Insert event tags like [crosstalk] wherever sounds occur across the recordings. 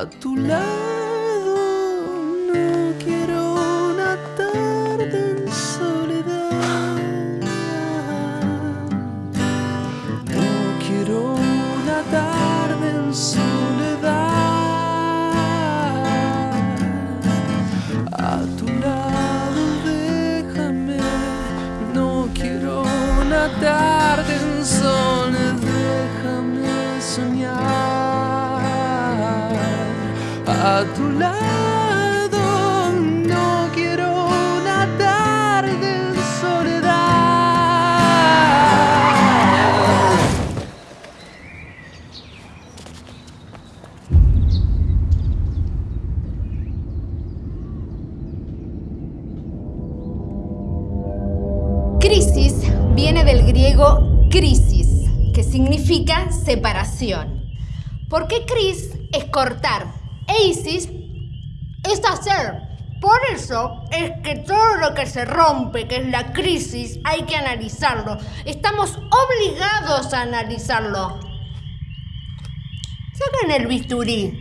A tu lado no quiero una tarde en soledad. No quiero una tarde en soledad. A tu lado no quiero una tarde en soledad. Crisis viene del griego crisis, que significa separación. Porque cris es cortar isis es hacer. Por eso es que todo lo que se rompe, que es la crisis, hay que analizarlo. Estamos obligados a analizarlo. Saquen el bisturí.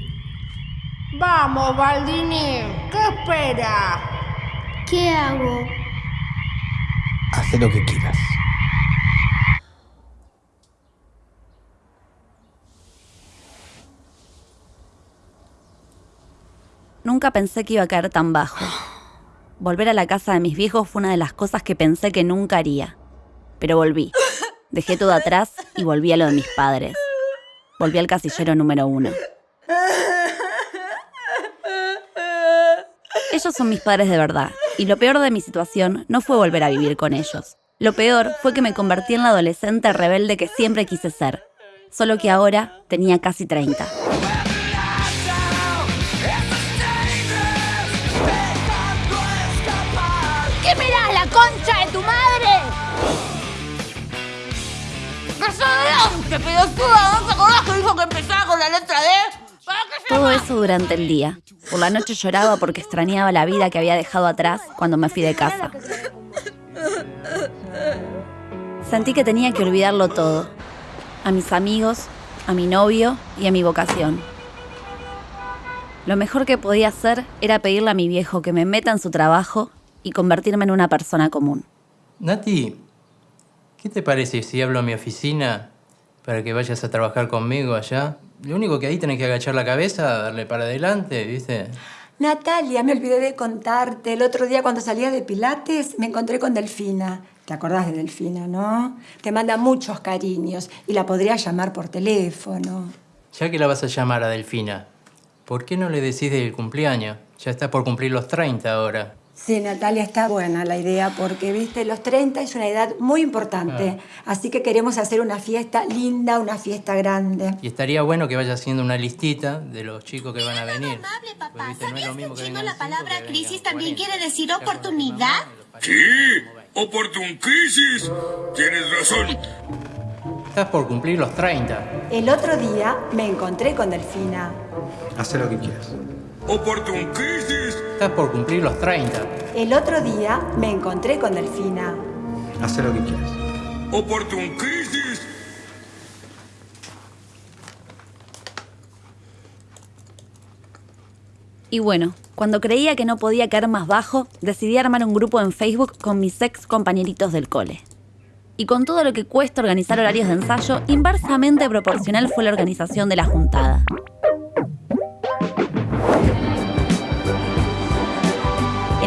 Vamos, Baldini. ¿Qué espera? ¿Qué hago? Haz lo que quieras. Nunca pensé que iba a caer tan bajo. Volver a la casa de mis viejos fue una de las cosas que pensé que nunca haría. Pero volví. Dejé todo atrás y volví a lo de mis padres. Volví al casillero número uno. Ellos son mis padres de verdad, y lo peor de mi situación no fue volver a vivir con ellos. Lo peor fue que me convertí en la adolescente rebelde que siempre quise ser, solo que ahora tenía casi 30. ¡Desodorante, pelotuda! ¿No acordás que dijo que empezaba con la letra D? ¿Para qué se Todo eso durante el día. Por la noche lloraba porque extrañaba la vida que había dejado atrás cuando me fui de casa. Sentí que tenía que olvidarlo todo. A mis amigos, a mi novio y a mi vocación. Lo mejor que podía hacer era pedirle a mi viejo que me meta en su trabajo y convertirme en una persona común. Nati, ¿qué te parece si hablo a mi oficina para que vayas a trabajar conmigo allá? Lo único que ahí tenés que agachar la cabeza, darle para adelante, ¿viste? Natalia, me olvidé de contarte. El otro día cuando salía de Pilates me encontré con Delfina. ¿Te acordás de Delfina, no? Te manda muchos cariños y la podría llamar por teléfono. Ya que la vas a llamar a Delfina, ¿por qué no le decís del cumpleaños? Ya está por cumplir los 30 ahora. Sí, Natalia, está buena la idea porque, viste, los 30 es una edad muy importante. Así que queremos hacer una fiesta linda, una fiesta grande. Y estaría bueno que vayas haciendo una listita de los chicos que van a venir. Amable, papá. Pues, viste, no es lo ¿Sabías que mismo en que chino la palabra crisis también 40. quiere decir oportunidad? Sí, ¿cómo va? oportuncrisis. Tienes razón. Estás por cumplir los 30. El otro día me encontré con Delfina. Haz lo que quieras. Oportuncrisis. Estás por cumplir los 30. El otro día me encontré con Delfina. Haz lo que quieras. Oportuncrisis. Y bueno, cuando creía que no podía caer más bajo, decidí armar un grupo en Facebook con mis ex compañeritos del cole. Y con todo lo que cuesta organizar horarios de ensayo, inversamente proporcional fue la organización de la juntada.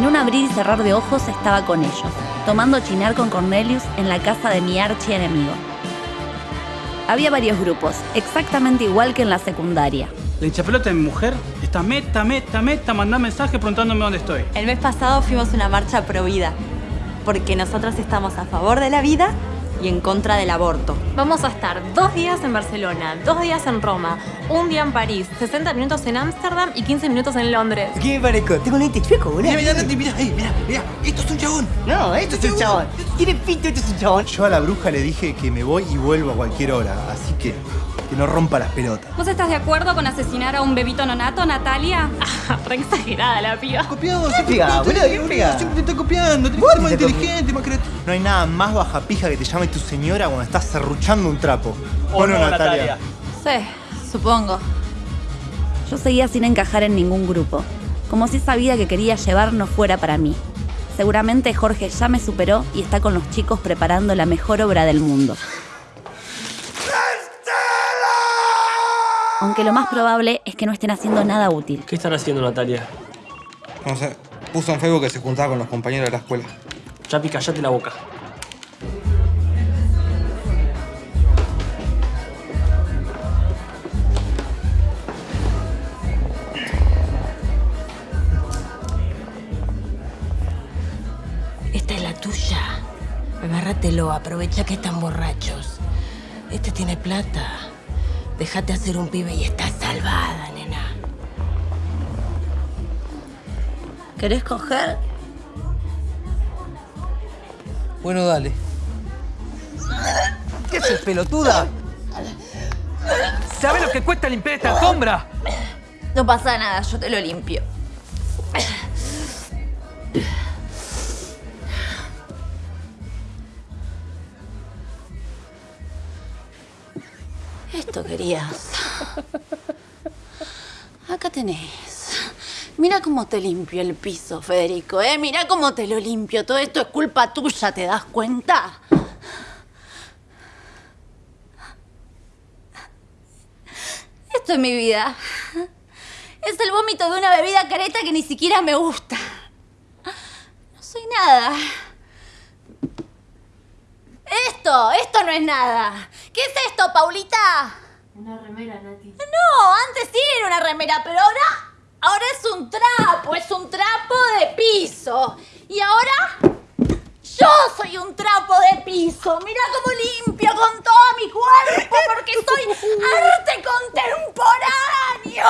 En un abrir y cerrar de ojos estaba con ellos, tomando chinar con Cornelius en la casa de mi archienemigo. Había varios grupos, exactamente igual que en la secundaria. La hinchapelota de mi mujer está meta, meta, meta, mandá mensaje preguntándome dónde estoy. El mes pasado fuimos a una marcha pro vida, porque nosotros estamos a favor de la vida y en contra del aborto. Vamos a estar dos días en Barcelona, dos días en Roma, un día en París, 60 minutos en Ámsterdam y 15 minutos en Londres. ¿Qué me parezco? Tengo un lente chueco, boludo. Mira, mira, Nati, mira, ahí, mira, mira. Esto es un chabón. No, esto es un chabón. Tiene pito, esto es un chabón. Yo a la bruja le dije que me voy y vuelvo a cualquier hora, así que que no rompa las pelotas. ¿Vos estás de acuerdo con asesinar a un bebito nonato, Natalia? Ah, re exagerada la piba. Copiado, ¿Qué pega, boludo? ¿Qué? Siempre te está copiando, te Vos más te está inteligente, más creativo. No hay nada más baja pija que te llame tu señora cuando estás serruchando un trapo. ¿O no, Natalia? Sí, supongo. Yo seguía sin encajar en ningún grupo, como si esa vida que quería llevar no fuera para mí. Seguramente Jorge ya me superó y está con los chicos preparando la mejor obra del mundo. Aunque lo más probable es que no estén haciendo nada útil. ¿Qué están haciendo, Natalia? No sé, puso en Facebook que se juntaba con los compañeros de la escuela. Chapi, callate la boca. Agárratelo, aprovecha que están borrachos. Este tiene plata. Déjate hacer un pibe y estás salvada, nena. ¿Querés coger? Bueno, dale. ¿Qué haces, pelotuda? ¿Sabes lo que cuesta limpiar esta alfombra? No pasa nada, yo te lo limpio. Esto querías. Acá tenés. Mira cómo te limpio el piso, Federico, ¿eh? Mira cómo te lo limpio. Todo esto es culpa tuya, ¿te das cuenta? Esto es mi vida. Es el vómito de una bebida careta que ni siquiera me gusta. No soy nada. Esto, esto no es nada. ¿Qué es esto, Paulita? Una remera, Nati. No, antes sí era una remera, pero ahora, ahora es un trapo, es un trapo de piso. Y ahora, yo soy un trapo de piso. Mira cómo limpio con todo mi cuerpo, porque soy arte contemporáneo.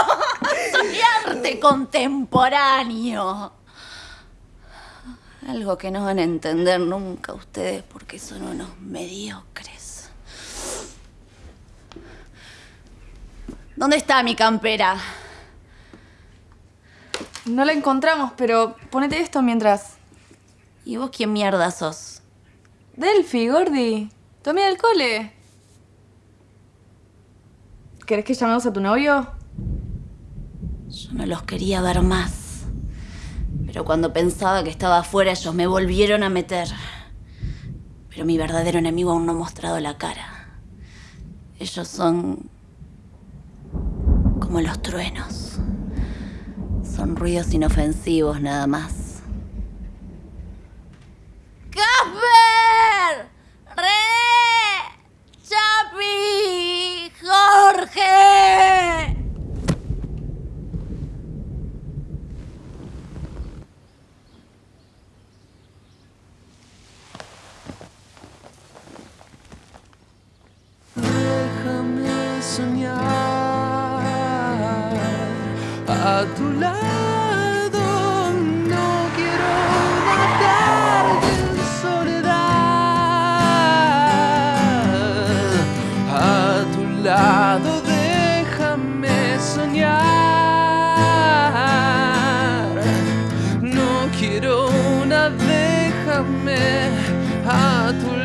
[laughs] Soy arte contemporáneo. Algo que no van a entender nunca ustedes porque son unos mediocres. ¿Dónde está mi campera? No la encontramos, pero ponete esto mientras. ¿Y vos quién mierda sos? Delphi, Gordi. Tu amiga del cole. ¿Querés que llamemos a tu novio? Yo no los quería ver más. Pero cuando pensaba que estaba afuera, ellos me volvieron a meter. Pero mi verdadero enemigo aún no ha mostrado la cara. Ellos son como los truenos. Son ruidos inofensivos nada más. a tu lado. No quiero matarte en soledad. A tu lado déjame soñar. No quiero una, déjame a tu.